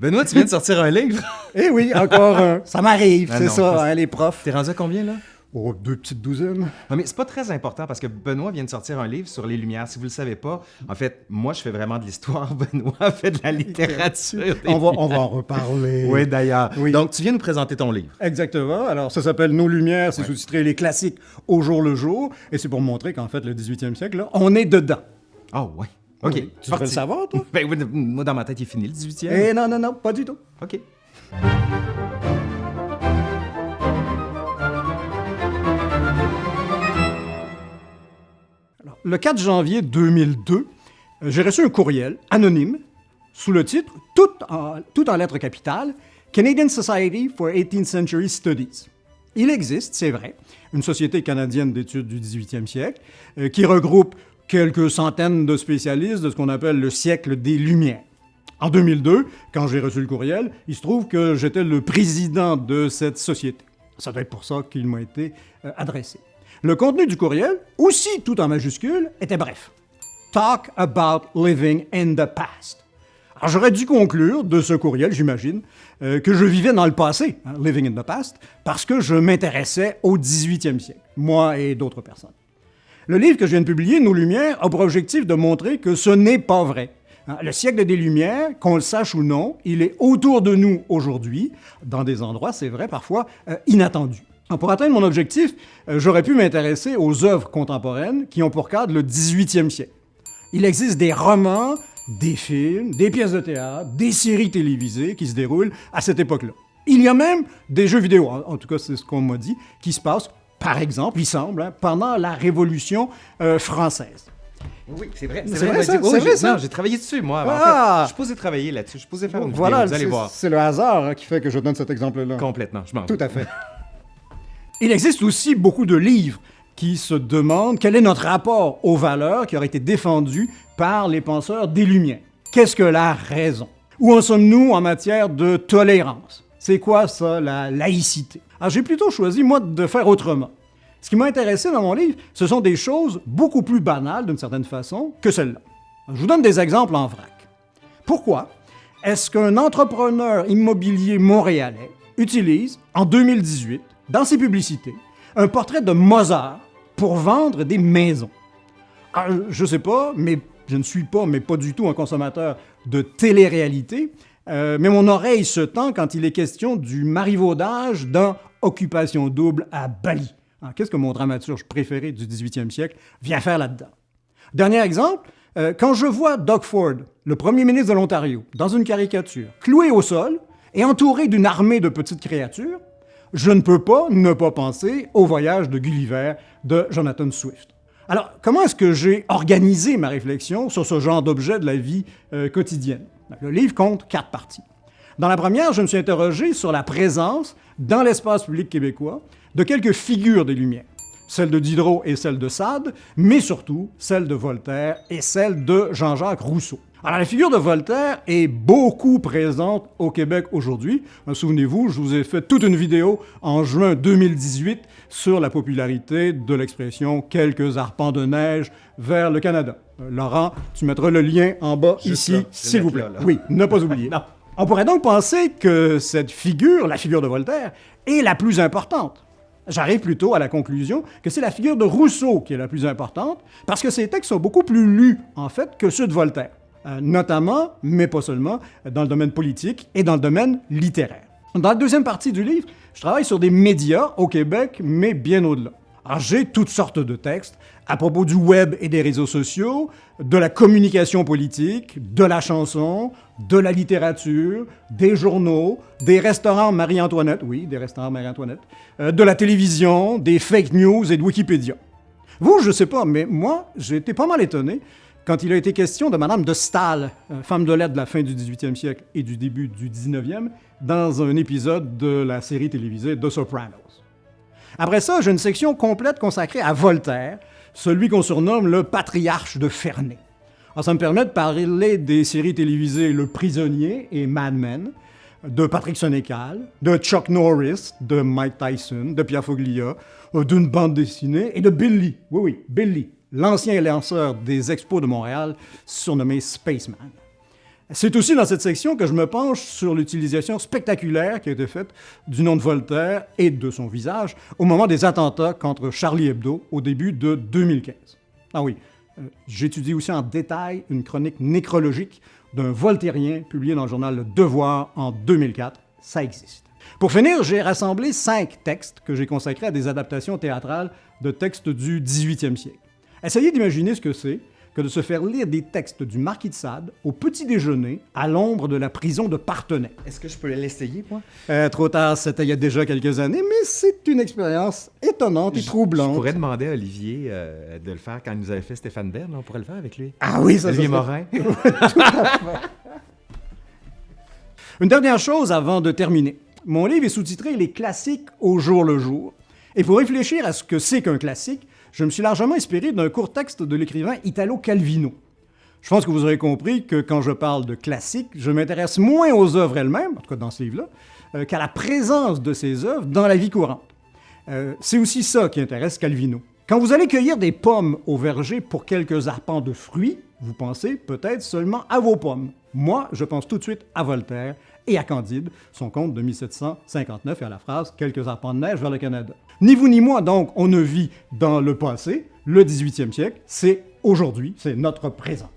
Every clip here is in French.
Benoît, tu viens de sortir un livre? Eh oui, encore un. Ça m'arrive, Ah c'est ça, hein, les profs. T'es rendu à combien, là? Oh, deux petites douzaines. Non, mais c'est pas très important parce que Benoît vient de sortir un livre sur les Lumières. Si vous le savez pas, en fait, moi, je fais vraiment de l'histoire. Benoît fait de la littérature. On va, on Lumières. va en reparler. Oui, d'ailleurs. Oui. Donc, tu viens nous présenter ton livre. Exactement. Alors, ça s'appelle Nos Lumières, c'est sous-titré Les classiques au jour le jour. Et c'est pour montrer qu'en fait, le 18e siècle, là, on est dedans. Ah, ouais. OK. Oui. Tu parti. le savoir, toi? Ben moi, dans ma tête, il est fini, le 18e. Eh non, non, non, pas du tout. OK. Alors, le 4 janvier 2002, euh, j'ai reçu un courriel anonyme sous le titre, tout en, tout en lettres capitales, Canadian Society for 18th Century Studies. Il existe, c'est vrai, une société canadienne d'études du 18e siècle euh, qui regroupe quelques centaines de spécialistes de ce qu'on appelle le siècle des Lumières. En 2002, quand j'ai reçu le courriel, il se trouve que j'étais le président de cette société. Ça doit être pour ça qu'il m'a été euh, adressé. Le contenu du courriel, aussi tout en majuscule, était bref. Talk about living in the past. Alors j'aurais dû conclure de ce courriel, j'imagine, euh, que je vivais dans le passé, hein, living in the past, parce que je m'intéressais au 18e siècle, moi et d'autres personnes. Le livre que je viens de publier, Nos Lumières, a pour objectif de montrer que ce n'est pas vrai. Hein, Le siècle des Lumières, qu'on le sache ou non, il est autour de nous aujourd'hui, dans des endroits, c'est vrai, parfois euh, inattendus. Pour atteindre mon objectif, euh, j'aurais pu m'intéresser aux œuvres contemporaines qui ont pour cadre le 18e siècle. Il existe des romans, des films, des pièces de théâtre, des séries télévisées qui se déroulent à cette époque-là. Il y a même des jeux vidéo, en tout cas c'est ce qu'on m'a dit, qui se passent, par exemple, il semble, hein, pendant la Révolution euh, française. Oui, c'est vrai. C'est vrai, ça? J'ai- oh, vrai, ça? Non, j'ai travaillé dessus, moi. En Ah! fait, je suis posé travailler là-dessus. Je suis posé faire une Voilà, vidéo. Vous allez c'est- voir. c'est le hasard hein, qui fait que je donne cet exemple-là. Complètement. Je m'en Tout à fait. Il existe aussi beaucoup de livres qui se demandent quel est notre rapport aux valeurs qui auraient été défendues par les penseurs des Lumières. Qu'est-ce que la raison? Où en sommes-nous en matière de tolérance? C'est quoi ça, la laïcité? Alors j'ai plutôt choisi, moi, de faire autrement. Ce qui m'a intéressé dans mon livre, ce sont des choses beaucoup plus banales, d'une certaine façon, que celles-là. Je vous donne des exemples en vrac. Pourquoi est-ce qu'un entrepreneur immobilier montréalais utilise, en 2018, dans ses publicités, un portrait de Mozart pour vendre des maisons? Ah, je sais pas, mais je ne suis pas, mais pas du tout un consommateur de télé-réalité, euh, mais mon oreille se tend quand il est question du marivaudage dans Occupation double à Bali. Ah, Qu'est-ce que mon dramaturge préféré du 18e siècle vient faire là-dedans? Dernier exemple, euh, quand je vois Doug Ford, le premier ministre de l'Ontario, dans une caricature, cloué au sol et entouré d'une armée de petites créatures, je ne peux pas ne pas penser au voyage de Gulliver de Jonathan Swift. Alors, comment est-ce que j'ai organisé ma réflexion sur ce genre d'objet de la vie euh, quotidienne? Le livre compte quatre parties. Dans la première, je me suis interrogé sur la présence, dans l'espace public québécois, de quelques figures des Lumières. Celle de Diderot et celle de Sade, mais surtout celle de Voltaire et celle de Jean-Jacques Rousseau. Alors, la figure de Voltaire est beaucoup présente au Québec aujourd'hui. Euh, Souvenez-vous, je vous ai fait toute une vidéo en juin 2018 sur la popularité de l'expression « quelques arpents de neige vers le Canada ». Euh, Laurent, tu mettras le lien en bas Juste ici, s'il vous plaît. là, là. Oui, ne pas oublier. On pourrait donc penser que cette figure, la figure de Voltaire, est la plus importante. J'arrive plutôt à la conclusion que c'est la figure de Rousseau qui est la plus importante, parce que ses textes sont beaucoup plus lus, en fait, que ceux de Voltaire, Euh, notamment, mais pas seulement, dans le domaine politique et dans le domaine littéraire. Dans la deuxième partie du livre, je travaille sur des médias au Québec, mais bien au-delà. Alors, j'ai toutes sortes de textes à propos du web et des réseaux sociaux, de la communication politique, de la chanson, de la littérature, des journaux, des restaurants Marie-Antoinette, oui, des restaurants Marie-Antoinette, euh, de la télévision, des fake news et de Wikipédia. Vous, je sais pas, mais moi, j'ai été pas mal étonné quand il a été question de Madame de Staël, euh, femme de lettres de la fin du 18e siècle et du début du 19e, dans un épisode de la série télévisée The Sopranos. Après ça, j'ai une section complète consacrée à Voltaire, celui qu'on surnomme le patriarche de Ferney. Ça me permet de parler des séries télévisées Le Prisonnier et Mad Men, de Patrick Sénécal, de Chuck Norris, de Mike Tyson, de Pierre Foglia, euh, d'une bande dessinée et de Billy, oui, oui, Billy, l'ancien lanceur des expos de Montréal, surnommé Spaceman. C'est aussi dans cette section que je me penche sur l'utilisation spectaculaire qui a été faite du nom de Voltaire et de son visage au moment des attentats contre Charlie Hebdo au début de 2015. Ah oui, euh, j'étudie aussi en détail une chronique nécrologique d'un voltairien publié dans le journal Le Devoir en 2004. Ça existe. Pour finir, j'ai rassemblé cinq textes que j'ai consacrés à des adaptations théâtrales de textes du 18e siècle. Essayez d'imaginer ce que c'est que de se faire lire des textes du Marquis de Sade au petit déjeuner à l'ombre de la prison de Partenay. Est-ce que je peux l'essayer, moi? Euh, trop tard, c'était il y a déjà quelques années, mais c'est une expérience étonnante et troublante. Je pourrais demander à Olivier euh, de le faire quand il nous avait fait Stéphane Bern. On pourrait le faire avec lui. Ah oui, ça Olivier ça Morin. Une dernière chose avant de terminer. Mon livre est sous-titré Les classiques au jour le jour. Et pour réfléchir à ce que c'est qu'un classique, je me suis largement inspiré d'un court texte de l'écrivain Italo Calvino. Je pense que vous aurez compris que quand je parle de classique, je m'intéresse moins aux œuvres elles-mêmes, en tout cas dans ce livre-là, euh, qu'à la présence de ces œuvres dans la vie courante. Euh, c'est aussi ça qui intéresse Calvino. Quand vous allez cueillir des pommes au verger pour quelques arpents de fruits, vous pensez peut-être seulement à vos pommes. Moi, je pense tout de suite à Voltaire et à Candide, son conte de 1759 et à la phrase Quelques arpents de neige vers le Canada. Ni vous ni moi, donc, on ne vit dans le passé, le 18e siècle, c'est aujourd'hui, c'est notre présent.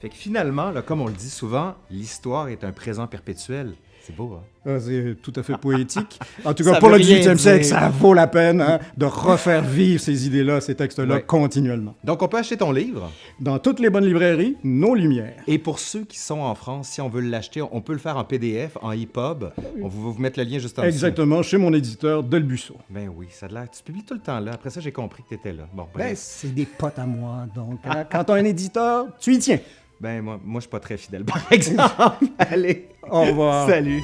Fait que finalement, comme on le dit souvent, l'histoire est un présent perpétuel. C'est beau, hein? Ah, C'est tout à fait poétique. En tout Ça cas, pour le rien 18e siècle, ça vaut la peine hein, de refaire vivre ces idées-là, ces textes-là, Ouais. continuellement. Donc, on peut acheter ton livre? Dans toutes les bonnes librairies, nos lumières. Et pour ceux qui sont en France, si on veut l'acheter, on peut le faire en PDF, en EPUB. On va vous mettre le lien juste en dessous. Exactement, chez mon éditeur Delbusso. Ben oui, ça a l'air. Tu publies tout le temps là. Après ça, j'ai compris que tu étais là. Bon, Ben, c'est des potes à moi, donc hein, quand t'as un éditeur, tu y tiens. Ben, moi, moi je suis pas très fidèle, par exemple. Allez. Au revoir. Salut.